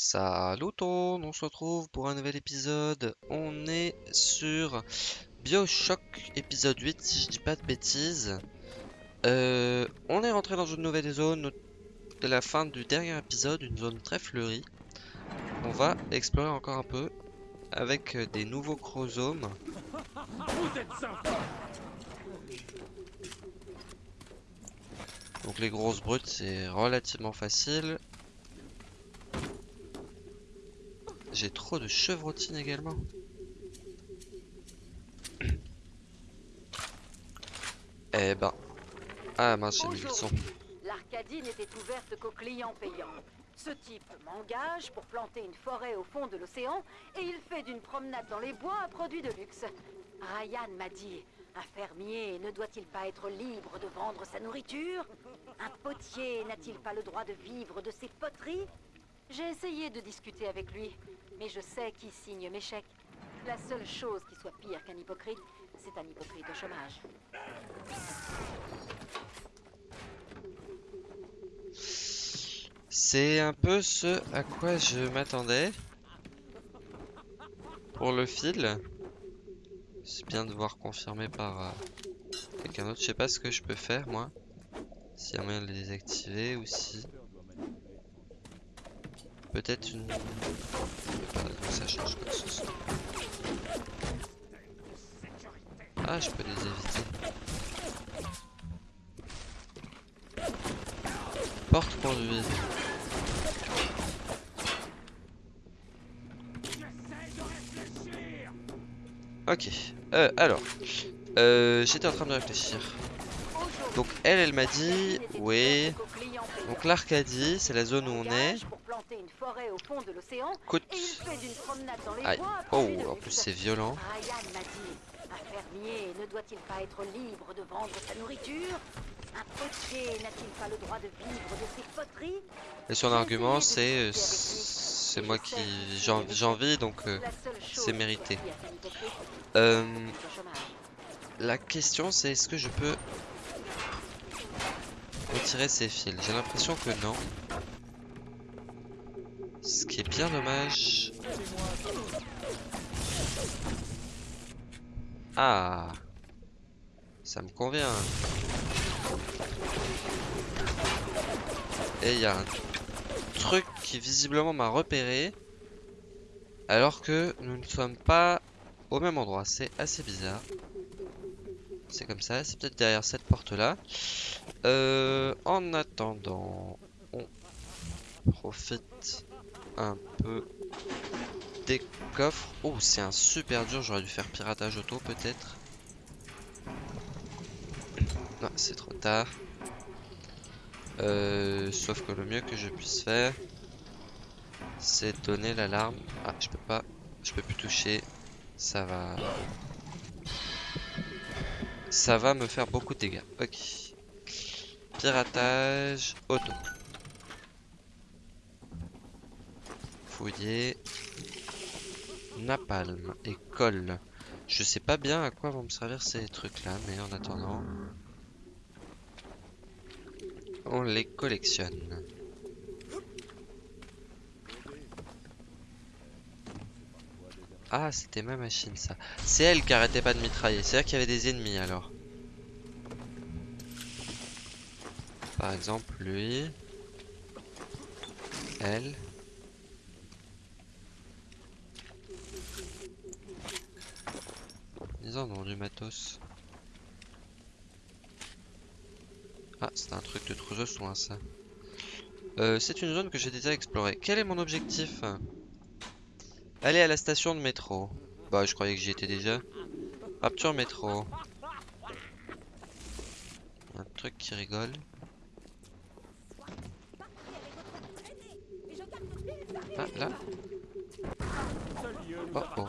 Salut tout, on se retrouve pour un nouvel épisode. On est sur Bioshock épisode 8 si je dis pas de bêtises. Euh, on est rentré dans une nouvelle zone de la fin du dernier épisode, une zone très fleurie. On va explorer encore un peu avec des nouveaux chromosomes. Donc les grosses brutes c'est relativement facile. J'ai trop de chevrotines également. eh ben. Ah mince, j'ai mis le son. L'Arcadie n'était ouverte qu'aux clients payants. Ce type m'engage pour planter une forêt au fond de l'océan et il fait d'une promenade dans les bois un produit de luxe. Ryan m'a dit, un fermier ne doit-il pas être libre de vendre sa nourriture? Un potier n'a-t-il pas le droit de vivre de ses poteries? J'ai essayé de discuter avec lui, mais je sais qui signe mes chèques. La seule chose qui soit pire qu'un hypocrite, c'est un hypocrite au chômage. C'est un peu ce à quoi je m'attendais. Pour le fil. C'est bien de voir confirmé par euh, quelqu'un d'autre. Je sais pas ce que je peux faire moi. S'il y a moyen de les désactiver ou si. Peut-être une. Ça change quoi ce. Ah, je peux les éviter. Porte conduite. Ok. Euh, alors. Euh, J'étais en train de réfléchir. Donc elle, elle m'a dit... Oui. Donc l'Arcadie, c'est la zone où on est. Aïe. Oh, en plus c'est violent. Un fermier ne doit-il pas être libre de vendre sa nourriture? Un potier n'a-t-il pas le droit de vivre de ses poteries? Et son argument, c'est... C'est moi qui... J'en vis, donc euh, c'est mérité. Euh, la question, c'est est-ce que je peux retirer ces fils? J'ai l'impression que non. Ce qui est bien dommage. Ah Ça me convient. Et il y a un truc qui visiblement m'a repéré. Alors que nous ne sommes pas au même endroit. C'est assez bizarre. C'est comme ça. C'est peut-être derrière cette porte-là. Euh, en attendant, on profite un peu des coffres. Oh, c'est un super dur. J'aurais dû faire piratage auto peut-être. Non, c'est trop tard. Euh, sauf que le mieux que je puisse faire, c'est donner l'alarme. Ah, je peux pas. Je peux plus toucher. Ça va... Ça va me faire beaucoup de dégâts. Ok. Piratage auto. Fouiller. Napalm et colle. Je sais pas bien à quoi vont me servir ces trucs là, mais en attendant, on les collectionne. Ah, c'était ma machine ça. C'est elle qui arrêtait pas de mitrailler. C'est-à-dire qu'il y avait des ennemis alors. Par exemple, lui. Elle. Ils en ont du matos. Ah, c'est un truc de trouseau soin ça. Euh, c'est une zone que j'ai déjà explorée. Quel est mon objectif? Aller à la station de métro. Bah, je croyais que j'y étais déjà. Rapture métro. Un truc qui rigole. Ah, là. Oh, oh.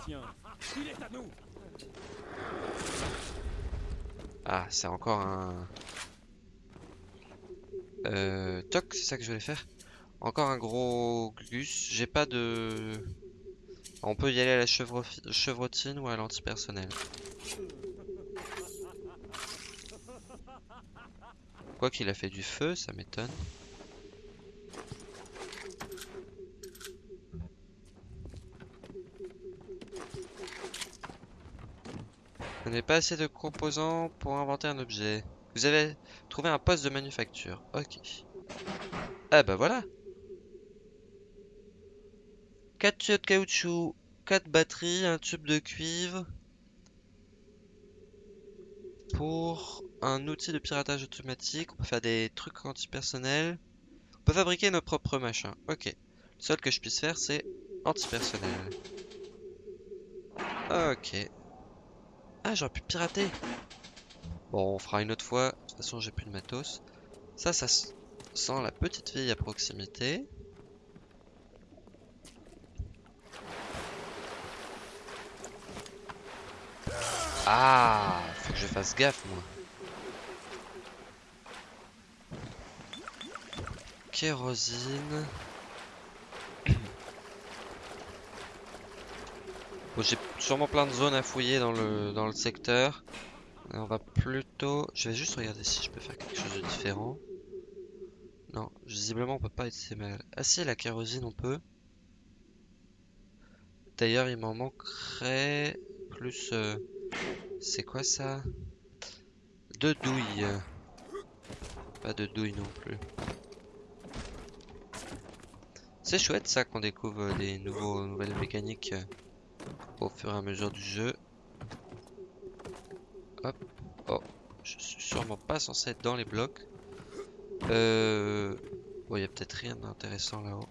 Ah, c'est encore un... Euh, toc, c'est ça que je voulais faire. Encore un gros gus. J'ai pas de... On peut y aller à la chevrotine ou à l'antipersonnel. Quoi qu'il a fait du feu, ça m'étonne. Vous n'avez pas assez de composants pour inventer un objet. Vous avez trouvé un poste de manufacture. Ok. Ah bah voilà 4 tuyaux de caoutchouc, 4 batteries, un tube de cuivre. Pour un outil de piratage automatique, on peut faire des trucs antipersonnels. On peut fabriquer nos propres machins. Ok. Le seul que je puisse faire, c'est antipersonnel. Ok. Ah, j'aurais pu pirater. Bon, on fera une autre fois. De toute façon, j'ai plus de matos. Ça, ça sent la petite fille à proximité. Ah, faut que je fasse gaffe, moi. Kérosine. Bon, j'ai sûrement plein de zones à fouiller dans le, dans le secteur. on va plutôt... Je vais juste regarder si je peux faire quelque chose de différent. Non, visiblement on peut pas être mal. Ah si, la kérosine on peut. D'ailleurs il m'en manquerait plus... Euh, c'est quoi ça? Deux douilles. Pas de douilles non plus. C'est chouette ça qu'on découvre des nouveaux, nouvelles mécaniques au fur et à mesure du jeu. Hop. Oh, je suis sûrement pas censé être dans les blocs. Euh... Bon, il y a peut-être rien d'intéressant là-haut.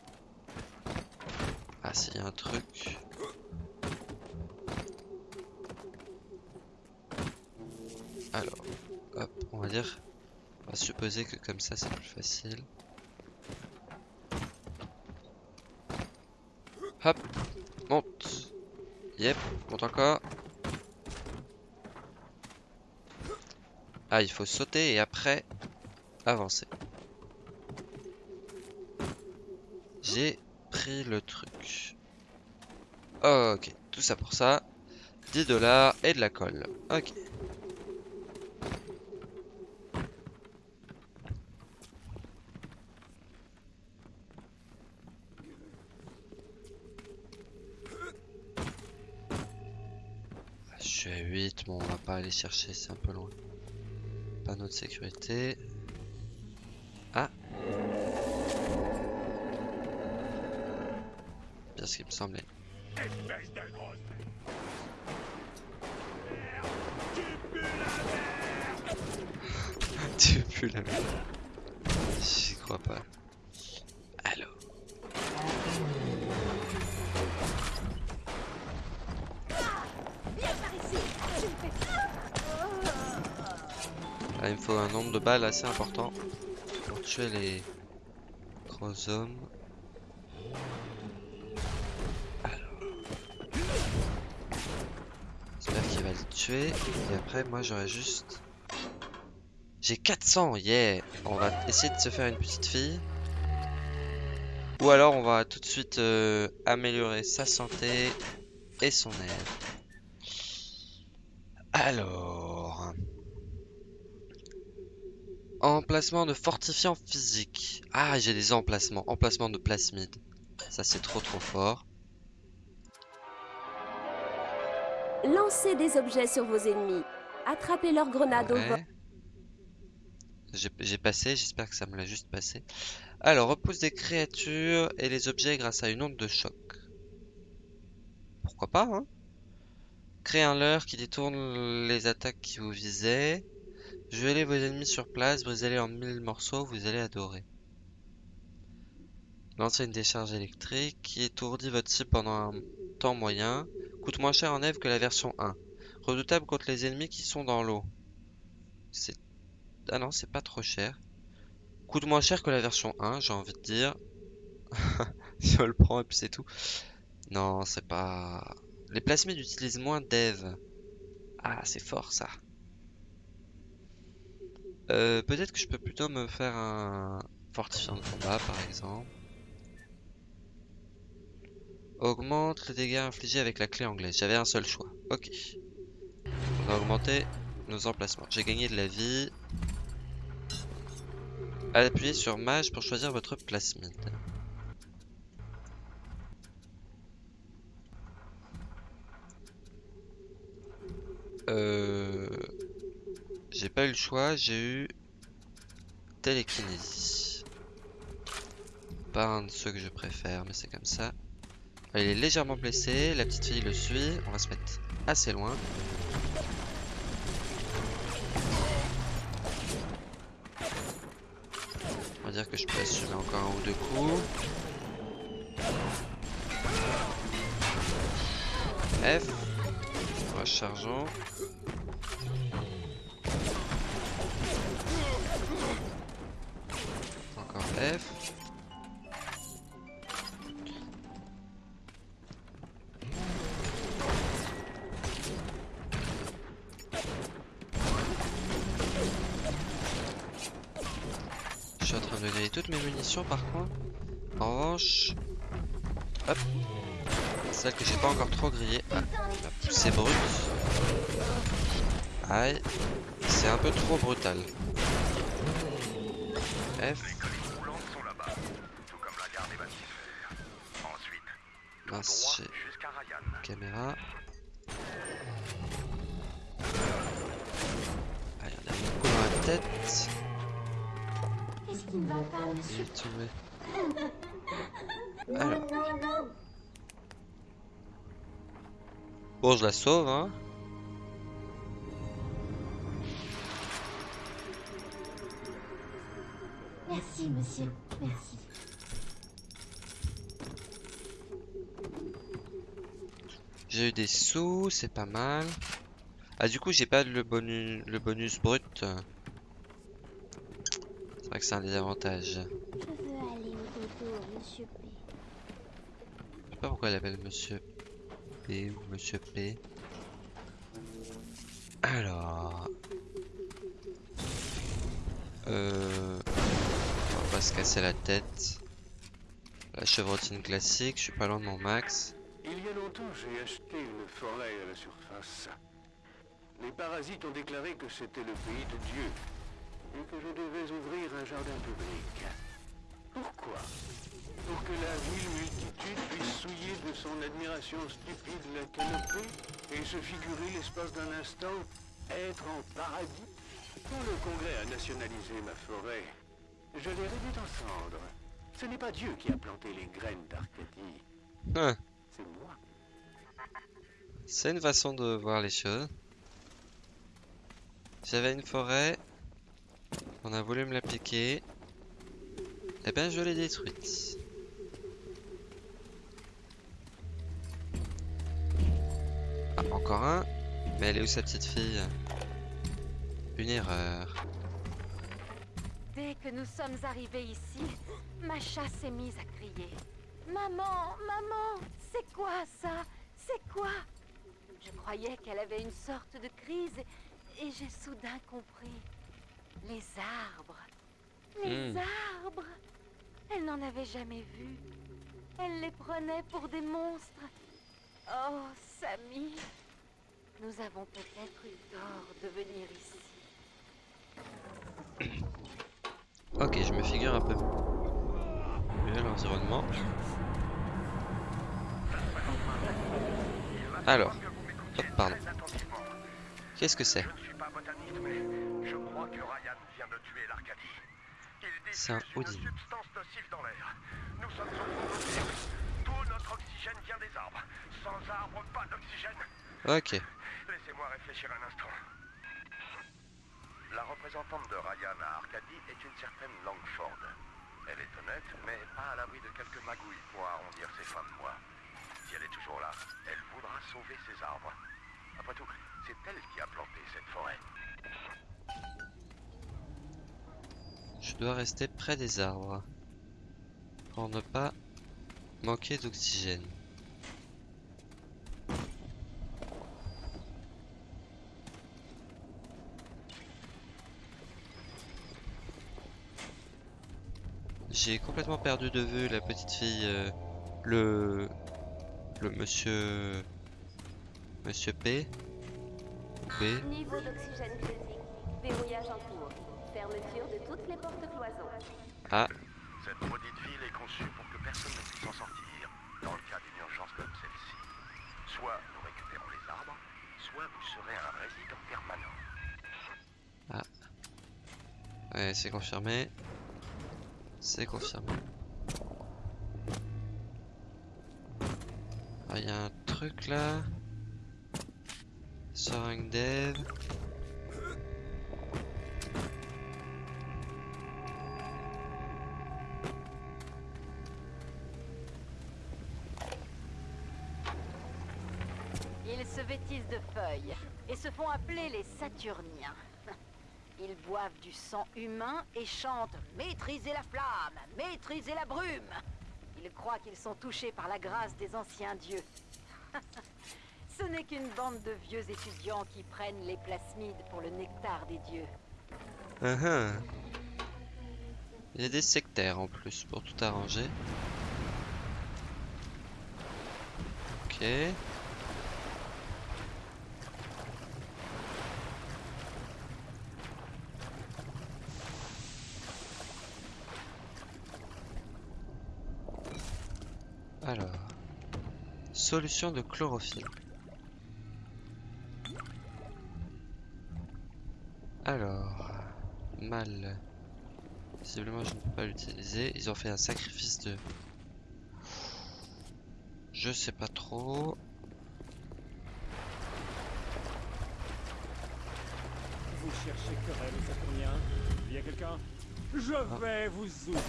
Ah, s'il y a un truc. Alors, hop, on va dire... On va supposer que comme ça, c'est plus facile. Hop, monte. Yep, monte encore. Ah, il faut sauter et après avancer. J'ai pris le truc. Ok, tout ça pour ça. 10 dollars et de la colle. Ok. Pas aller chercher, c'est un peu loin. Panneau de sécurité. Ah Bien ce qui me semblait. tu pues la merde. J'y crois pas. Il me faut un nombre de balles assez important pour tuer les gros hommes. J'espère qu'il va le tuer. Et après, moi, j'aurais juste... J'ai 400, yeah On va essayer de se faire une petite fille. Ou alors, on va tout de suite euh, améliorer sa santé et son air. Alors... Emplacement de fortifiant physique. Ah, j'ai des emplacements. Emplacement de plasmide. Ça, c'est trop trop fort. Lancez des objets sur vos ennemis. Attrapez leurs grenades au vol. J'ai passé, j'espère que ça me l'a juste passé. Alors, repousse des créatures et les objets grâce à une onde de choc. Pourquoi pas, hein Créer un leurre qui détourne les attaques qui vous visaient. Gelez vos ennemis sur place, brisez-les en mille morceaux, vous allez adorer. Lancez une décharge électrique qui étourdit votre cible pendant un temps moyen. Coûte moins cher en Eve que la version 1. Redoutable contre les ennemis qui sont dans l'eau. C'est... Ah non, c'est pas trop cher. Coûte moins cher que la version 1, j'ai envie de dire. je le prends et puis c'est tout. Non, c'est pas... Les plasmides utilisent moins d'Eve. Ah, c'est fort ça. Euh, Peut-être que je peux plutôt me faire un fortifiant de combat par exemple. Augmente les dégâts infligés avec la clé anglaise. J'avais un seul choix. Ok. On va augmenter nos emplacements. J'ai gagné de la vie. Appuyez sur mage pour choisir votre plasmide. euh, j'ai pas eu le choix, j'ai eu télékinésie. Pas un de ceux que je préfère, mais c'est comme ça. Il est légèrement blessé, la petite fille le suit, on va se mettre assez loin. On va dire que je peux assumer encore un ou deux coups. F. Rechargeons. F. Je suis en train de griller toutes mes munitions par contre. En revanche, hop, celle que j'ai pas encore trop grillée. Ah, poussée brute. Aïe, c'est un peu trop brutal. F. Les colis roulants sont là-bas, tout comme la gare des bâtiments. Ensuite, tout Mince, droit j'ai jusqu'à Ryan. Caméra. Allez, on a un coup dans la tête. Il est tombé. Alors. Bon, je la sauve, hein. Merci, monsieur. Merci. J'ai eu des sous, c'est pas mal. Ah, du coup, j'ai pas le bonus, le bonus brut. C'est vrai que c'est un désavantage. Je veux aller au dodo, monsieur P. Je sais pas pourquoi elle appelle Monsieur P ou Monsieur P. Alors. Euh... On va pas se casser la tête. La chevrotine classique, je suis pas loin de mon max. Il y a longtemps, j'ai acheté une forêt à la surface. Les parasites ont déclaré que c'était le pays de Dieu et que je devais ouvrir un jardin public. Pourquoi? Pour que la ville multitude puisse souiller de son admiration stupide la canopée et se figurer l'espace d'un instant être en paradis Quand le Congrès a nationalisé ma forêt, je l'ai réduite en cendres. Ce n'est pas Dieu qui a planté les graines d'Arcadie, Hein. C'est une façon de voir les choses. J'avais une forêt. On a voulu me la piquer. Eh ben, je l'ai détruite. Ah, encore un. Mais elle est où sa petite fille? Une erreur. Dès que nous sommes arrivés ici, Macha s'est mise à crier. Maman, maman, c'est quoi ça? C'est quoi? Croyais qu'elle avait une sorte de crise et j'ai soudain compris. Les arbres. Les Hmm. arbres. Elle n'en avait jamais vu. Elle les prenait pour des monstres. Oh, Samy. Nous avons peut-être eu tort de venir ici. Ok, je me figure un peu mieux l'environnement. Alors, pardon. Qu'est-ce que c'est? C'est un Odin. Nous sommes au. Tout notre oxygène vient des arbres. Sans arbres, pas d'oxygène. Ok, Laissez-moi réfléchir un instant. La représentante de Ryan à Arcadie est une certaine Langford. Elle est honnête, mais pas à l'abri de quelques magouilles pour arrondir ses fins de mois. Elle est toujours là, elle voudra sauver ses arbres. Après tout, c'est elle qui a planté cette forêt. je dois rester près des arbres pour ne pas manquer d'oxygène. J'ai complètement perdu de vue la petite fille, euh, le, exemple monsieur monsieur P B Niveau d'oxygène critique. Verrouillage en cours. Fermeture de toutes les portes cloisons. Ah. Cette maudite ville est conçue pour que personne ne puisse en sortir dans le cas d'une urgence comme celle-ci. Soit nous récupérons les arbres, soit vous serez un résident permanent. Ah. Ouais, c'est confirmé. C'est confirmé. Il y a un truc là. Soaring Dev. Ils se vêtissent de feuilles et se font appeler les Saturniens. Ils boivent du sang humain et chantent Maîtrisez la flamme, maîtrisez la brume. Ils croient qu'ils sont touchés par la grâce des anciens dieux. Ce n'est qu'une bande de vieux étudiants qui prennent les plasmides pour le nectar des dieux. Ah ah. Il y a des sectaires en plus pour tout arranger. Ok. Alors, solution de chlorophylle. Alors, mal. Visiblement, je ne peux pas l'utiliser. Ils ont fait un sacrifice de. Je sais pas trop. Vous cherchez querelle, Saturnien Il y a quelqu'un? Je vais vous ouvrir.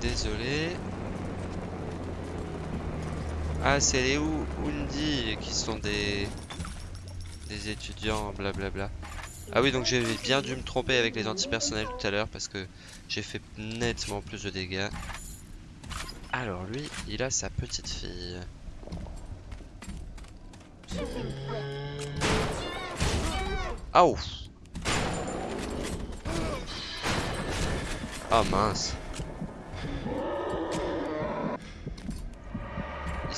Désolé. Ah, c'est les Undi qui sont des des étudiants, blablabla. Ah oui, donc j'ai bien dû me tromper avec les antipersonnels tout à l'heure parce que j'ai fait nettement plus de dégâts. Alors lui, il a sa petite fille. Ah ouf. Ah mince.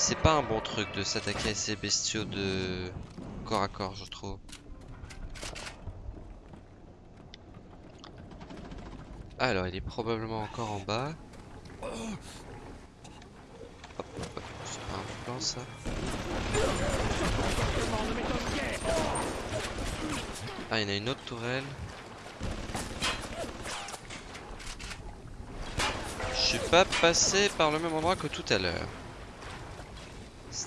C'est pas un bon truc de s'attaquer à ces bestiaux de corps à corps, je trouve. Alors, il est probablement encore en bas. Hop, hop, c'est pas un plan ça. Ah, il y en a une autre tourelle. Je suis pas passé par le même endroit que tout à l'heure.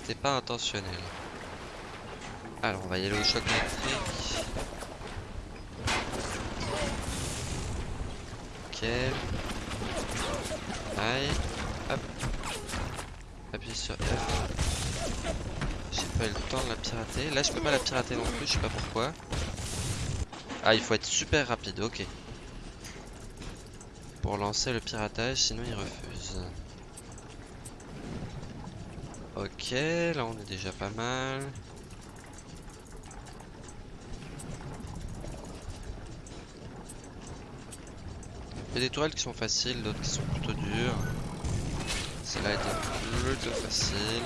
C'était pas intentionnel. Alors, on va y aller au choc électrique. Ok. Aïe. Hop. Appuie sur F. J'ai pas eu le temps de la pirater. Là, je peux pas la pirater non plus, je sais pas pourquoi. Ah, il faut être super rapide, ok. Pour lancer le piratage, sinon il refuse. Ok, là on est déjà pas mal. Il y a des tourelles qui sont faciles, d'autres qui sont plutôt dures. Celle-là était plutôt facile.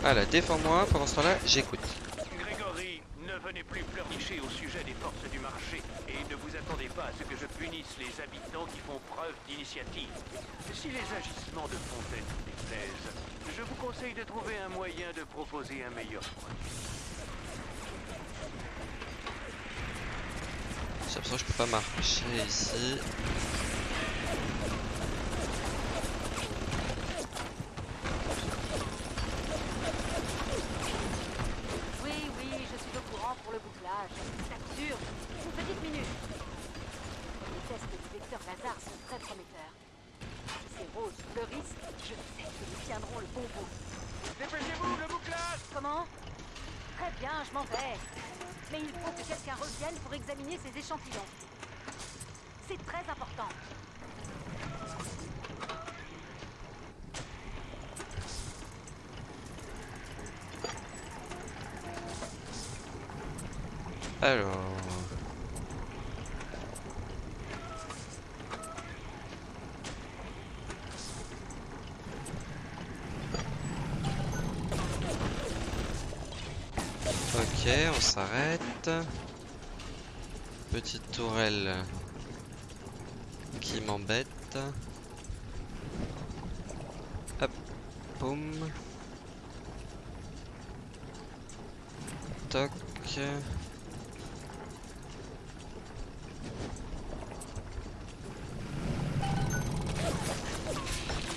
Voilà, défends-moi, pendant ce temps-là, j'écoute. Venez plus pleurnicher au sujet des forces du marché et ne vous attendez pas à ce que je punisse les habitants qui font preuve d'initiative. Si les agissements de Fontaine vous déplaisent, je vous conseille de trouver un moyen de proposer un meilleur produit. J'ai l'impression que je peux pas marcher ici. Oui, oui, je suis au courant pour le bouclage. C'est absurde. Une petite minute. Les tests du vecteur Lazare sont très prometteurs. Si ces roses fleurissent, je sais que nous tiendrons le bon bout. Dépêchez-vous, le bouclage Comment Très bien, je m'en vais. Mais il faut que quelqu'un revienne pour examiner ces échantillons. C'est très important. Alors. Ok, on s'arrête. Petite tourelle qui m'embête. Hop, boum. toc.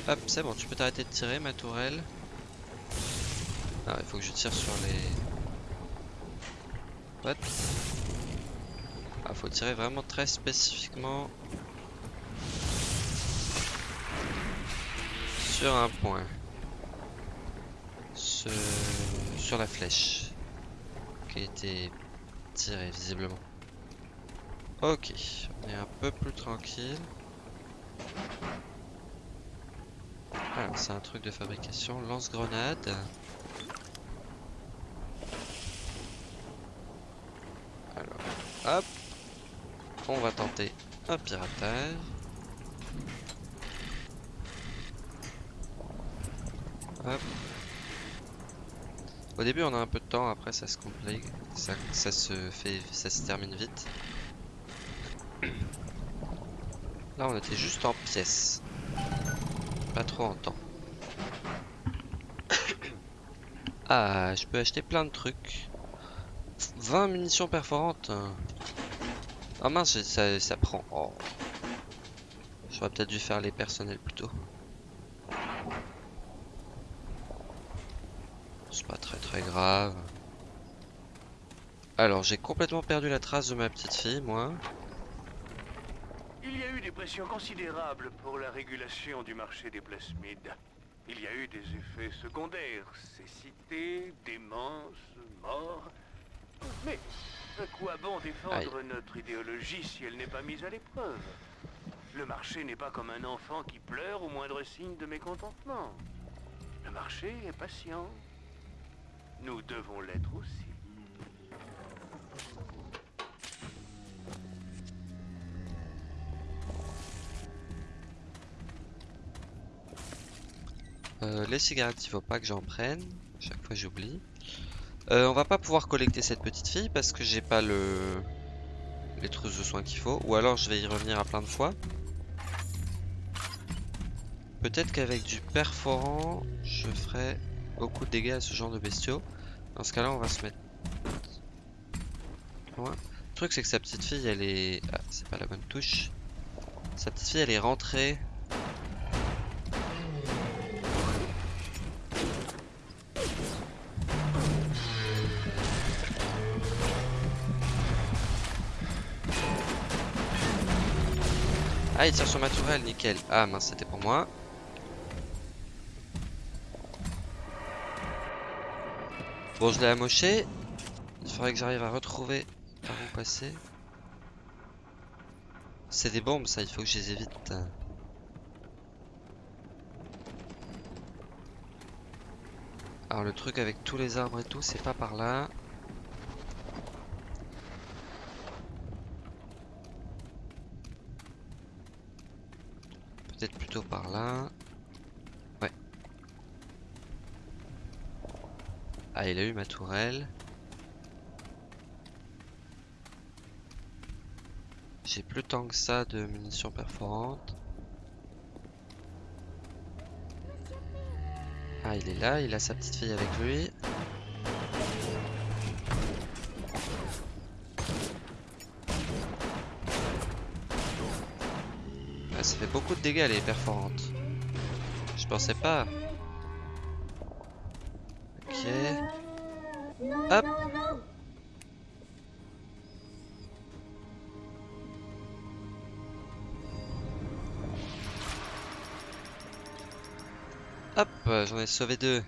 Hop, c'est bon, tu peux t'arrêter de tirer, ma tourelle. Ah, il faut que je tire sur les... What Ah, faut tirer vraiment très spécifiquement sur un point. Ce... Sur la flèche qui a été tirée visiblement. Ok, on est un peu plus tranquille. Alors, c'est un truc de fabrication. Lance-grenade. Alors, hop. On va tenter un piratage. Hop. Au début, on a un peu de temps. Après, ça se complique. Ça se fait, ça se termine vite. Là, on était juste en pièces trop en temps. ah, je peux acheter plein de trucs. 20 munitions perforantes. Ah mince, ça, ça prend. Oh. J'aurais peut-être dû faire les personnels plutôt. C'est pas très très grave. Alors, j'ai complètement perdu la trace de ma petite fille, moi. Des pressions considérables pour la régulation du marché des plasmides. Il y a eu des effets secondaires, cécité, démence, mort. Mais à quoi bon défendre notre idéologie si elle n'est pas mise à l'épreuve? Le marché n'est pas comme un enfant qui pleure au moindre signe de mécontentement. Le marché est patient. Nous devons l'être aussi. Euh, les cigarettes, il faut pas que j'en prenne. Chaque fois, j'oublie. Euh, on va pas pouvoir collecter cette petite fille parce que j'ai pas le les trousses de soins qu'il faut. Ou alors, je vais y revenir à plein de fois. Peut-être qu'avec du perforant, je ferai beaucoup de dégâts à ce genre de bestiaux. Dans ce cas-là, on va se mettre loin. Le truc, c'est que sa petite fille, elle est... Ah, c'est pas la bonne touche. Sa petite fille, elle est rentrée Il tire sur ma tourelle, nickel. Ah mince, c'était pour moi. Bon, je l'ai amoché. Il faudrait que j'arrive à retrouver par où passer. C'est des bombes, ça, il faut que je les évite. Alors le truc avec tous les arbres et tout, c'est pas par là. Peut-être par là. Ouais. Ah, il a eu ma tourelle. J'ai plus tant que ça de munitions perforantes. Ah, il est là, il a sa petite fille avec lui. Dégâts les perforantes. Je pensais pas. Ok. Hop. Hop, j'en ai sauvé deux.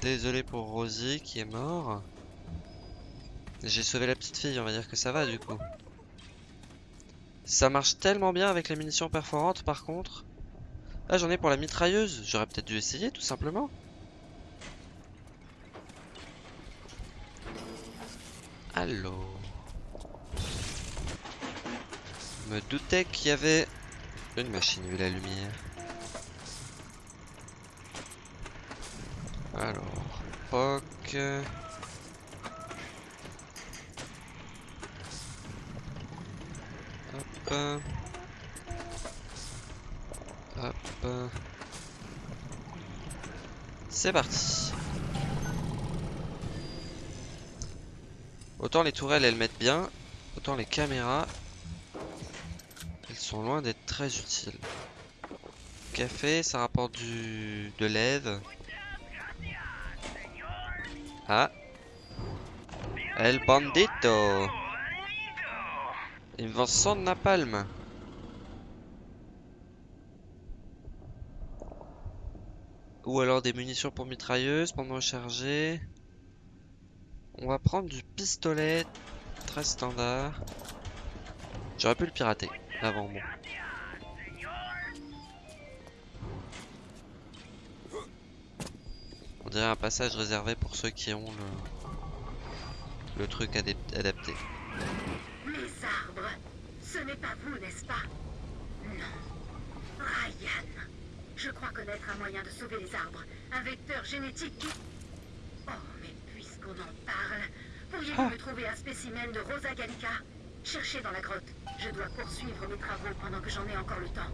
Désolé pour Rosie qui est mort. J'ai sauvé la petite fille, on va dire que ça va du coup. Ça marche tellement bien avec les munitions perforantes par contre. Ah j'en ai pour la mitrailleuse, j'aurais peut-être dû essayer tout simplement. Allô me doutais qu'il y avait une machine vu la lumière. Alors, POC... Hop. C'est parti. Autant les tourelles elles mettent bien, autant les caméras elles sont loin d'être très utiles. Café, ça rapporte du de l'aide. Ah. El bandito. Invention de napalm. Ou alors des munitions pour mitrailleuse, me recharger. On va prendre du pistolet très standard. J'aurais pu le pirater avant moi. On dirait un passage réservé pour ceux qui ont le, le truc adapté. Ce n'est pas vous, n'est-ce pas Non. Ryan, je crois connaître un moyen de sauver les arbres. Un vecteur génétique qui... Oh, mais puisqu'on en parle, pourriez-vous me trouver un spécimen de Rosa Gallica? Cherchez dans la grotte. Je dois poursuivre mes travaux pendant que j'en ai encore le temps.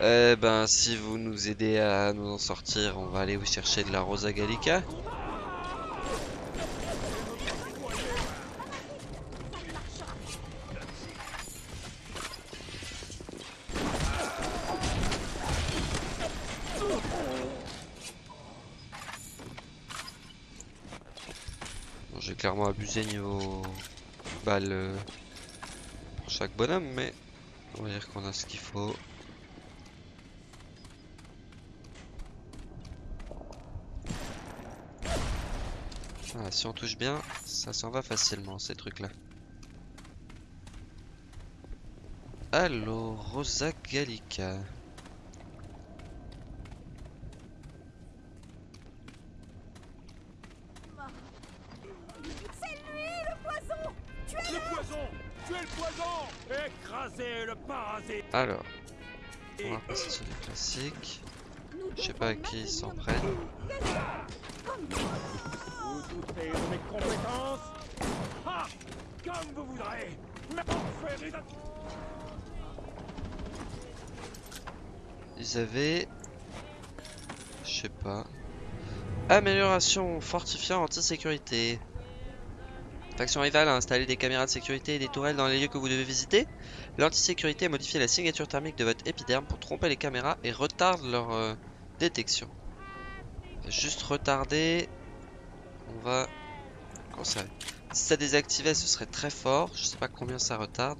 Eh ben, si vous nous aidez à nous en sortir, on va aller vous chercher de la Rosa Gallica. Clairement abusé niveau balles euh, pour chaque bonhomme, mais on va dire qu'on a ce qu'il faut. Ah, si on touche bien, ça s'en va facilement ces trucs-là. Alors, Rosa Gallica. Les. Je sais pas à qui ils s'en prennent. Vous doutez de mes compétences Ah Comme vous voudrez Mais on fait des... Ils avaient... Je sais pas. Amélioration fortifiant anti-sécurité. Faction rivale a installé des caméras de sécurité et des tourelles dans les lieux que vous devez visiter. L'antisécurité a modifié la signature thermique de votre épiderme pour tromper les caméras et retarde leur euh, détection. Juste retarder. On va... Si ça désactivait, ce serait très fort. Je sais pas combien ça retarde.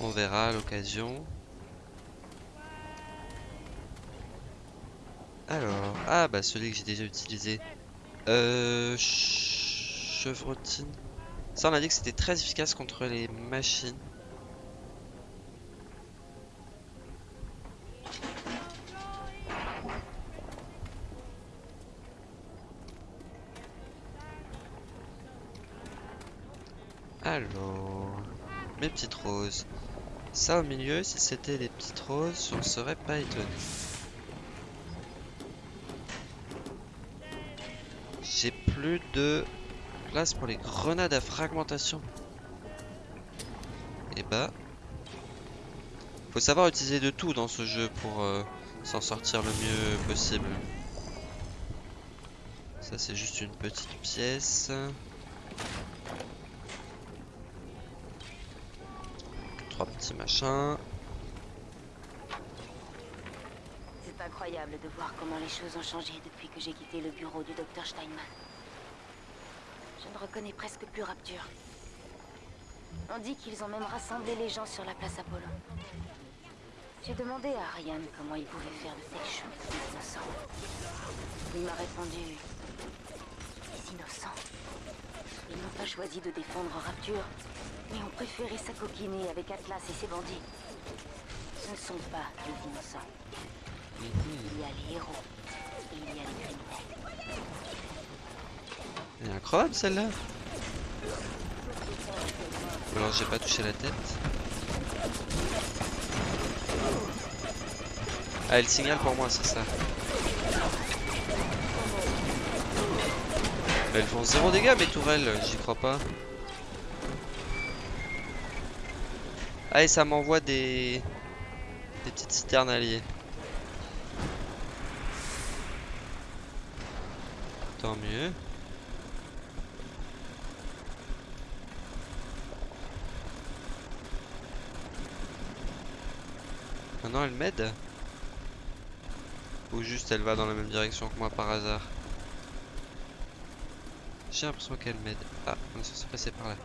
On verra à l'occasion. Alors, ah bah celui que j'ai déjà utilisé. Euh, chevrotine. Ça on a dit que c'était très efficace contre les machines. Alors, mes petites roses. Ça au milieu, si c'était des petites roses, on serait pas étonné. J'ai plus de pour les grenades à fragmentation. Et bah, faut savoir utiliser de tout dans ce jeu pour euh, s'en sortir le mieux possible. Ça c'est juste une petite pièce. Trois petits machins. C'est incroyable de voir comment les choses ont changé depuis que j'ai quitté le bureau du docteur Steinman. Reconnais presque plus Rapture. On dit qu'ils ont même rassemblé les gens sur la place Apollon. J'ai demandé à Ryan comment il pouvait faire de telles choses innocents. Il m'a répondu... Les innocents. Ils n'ont pas choisi de défendre Rapture, mais ont préféré s'acoquiner avec Atlas et ses bandits. Ce ne sont pas les innocents. Il y a les héros il y a les criminels. Elle incroyable celle-là. Alors j'ai pas touché la tête. Ah, elle signale pour moi, c'est ça. Elles font zéro dégâts mes tourelles, j'y crois pas. Ah et ça m'envoie des... des petites citernes alliées. Tant mieux. Maintenant elle Ou juste elle va dans la même direction que moi par hasard? J'ai l'impression qu'elle m'aide. Ah, on est censé passer par là.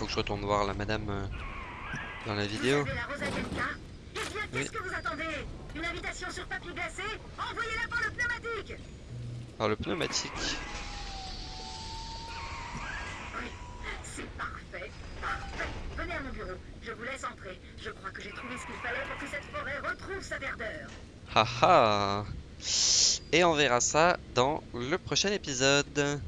Faut que je retourne voir la madame euh, dans la vidéo. Vous avez la Rosayenka bien, Oui. qu'est-ce que vous attendez? Une invitation sur papier glacé? Envoyez-la par le pneumatique Alors, le pneumatique. C'est parfait, parfait. Venez à mon bureau, je vous laisse entrer. Je crois que j'ai trouvé ce qu'il fallait pour que cette forêt retrouve sa verdeur. Haha Et on verra ça dans le prochain épisode.